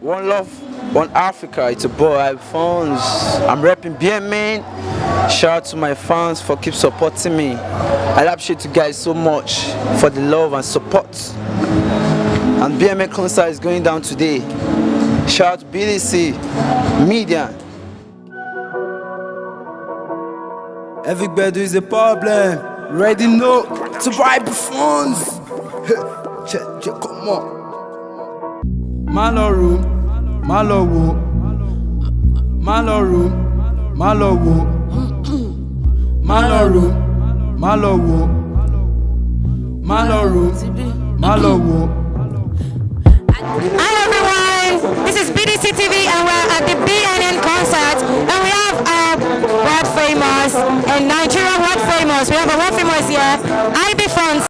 One love, one Africa. It's a boy, I fans. I'm repping BMN. Shout out to my fans for keep supporting me. I appreciate you guys so much for the love and support. And BMN concert is going down today. Shout out BDC Media. Everybody is a problem. Ready know to buy phones. come on. Má lọ rò má lọ wò má lọ rò má lọ wò má lọ rò má lọ wò má lọ rò má lọ wò. Hi everyone, this is BDC TV and we're at the BNN concert and we have uh, world famous and Nigerian world famous. We have a world famous here, IB Funds.